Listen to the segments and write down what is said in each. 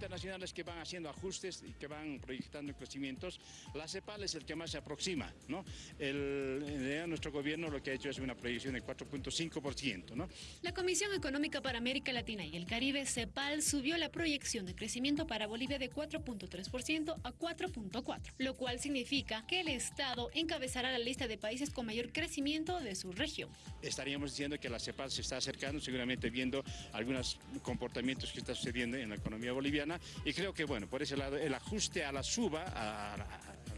internacionales que van haciendo ajustes y que van proyectando crecimientos, la CEPAL es el que más se aproxima. ¿no? El, nuestro gobierno lo que ha hecho es una proyección de 4.5%. ¿no? La Comisión Económica para América Latina y el Caribe, CEPAL, subió la proyección de crecimiento para Bolivia de 4.3% a 4.4%, lo cual significa que el Estado encabezará la lista de países con mayor crecimiento de su región. Estaríamos diciendo que la CEPAL se está acercando, seguramente viendo algunos comportamientos que están sucediendo en la economía boliviana y creo que, bueno, por ese lado, el ajuste a la suba, a,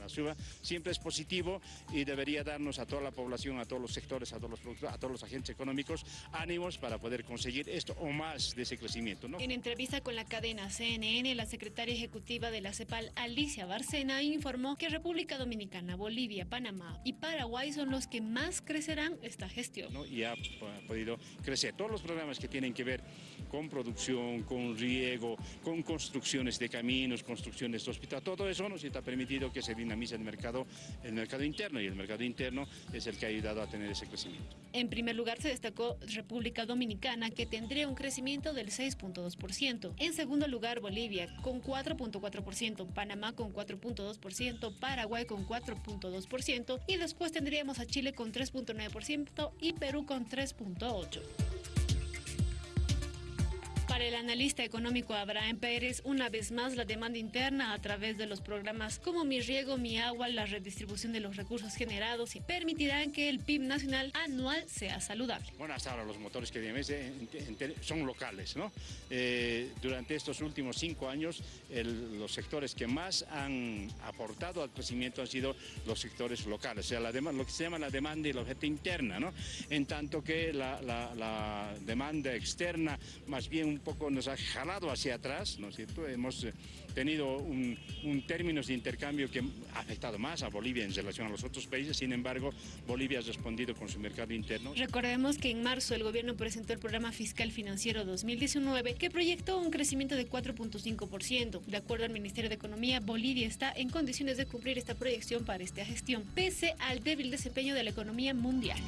la suba, siempre es positivo y debería darnos a toda la población, a todos los sectores, a todos los productores, a todos los agentes económicos, ánimos para poder conseguir esto o más de ese crecimiento. ¿no? En entrevista con la cadena CNN, la secretaria ejecutiva de la CEPAL, Alicia Barcena, informó que República Dominicana, Bolivia, Panamá y Paraguay son los que más crecerán esta gestión. Y ha podido crecer. Todos los programas que tienen que ver con producción, con riego, con construcciones de caminos, construcciones de hospitales, todo eso nos ha permitido que se dinamice el mercado, el mercado interno y el mercado interno es el que ha ayudado a tener ese crecimiento. En primer lugar se destacó República Dominicana que tendría un crecimiento del 6.2%. En segundo lugar Bolivia con 4.4%, Panamá con 4.2%, Paraguay con 4.2% y después tendríamos a Chile con 3.9% y Perú con 3.8%. Para el analista económico Abraham Pérez, una vez más la demanda interna a través de los programas como Mi Riego, Mi Agua, la redistribución de los recursos generados y permitirán que el PIB nacional anual sea saludable. Bueno, hasta ahora los motores que son locales, ¿no? Eh, durante estos últimos cinco años, los sectores que más han aportado al crecimiento han sido los sectores locales, o sea, lo que se llama la demanda y la oferta interna, ¿no? En tanto que la, la demanda externa más bien un poco nos ha jalado hacia atrás, ¿no es cierto? Hemos eh, tenido un, un términos de intercambio que ha afectado más a Bolivia en relación a los otros países, sin embargo, Bolivia ha respondido con su mercado interno. Recordemos que en marzo el gobierno presentó el programa fiscal financiero 2019 que proyectó un crecimiento de 4.5%. De acuerdo al Ministerio de Economía, Bolivia está en condiciones de cumplir esta proyección para esta gestión, pese al débil desempeño de la economía mundial.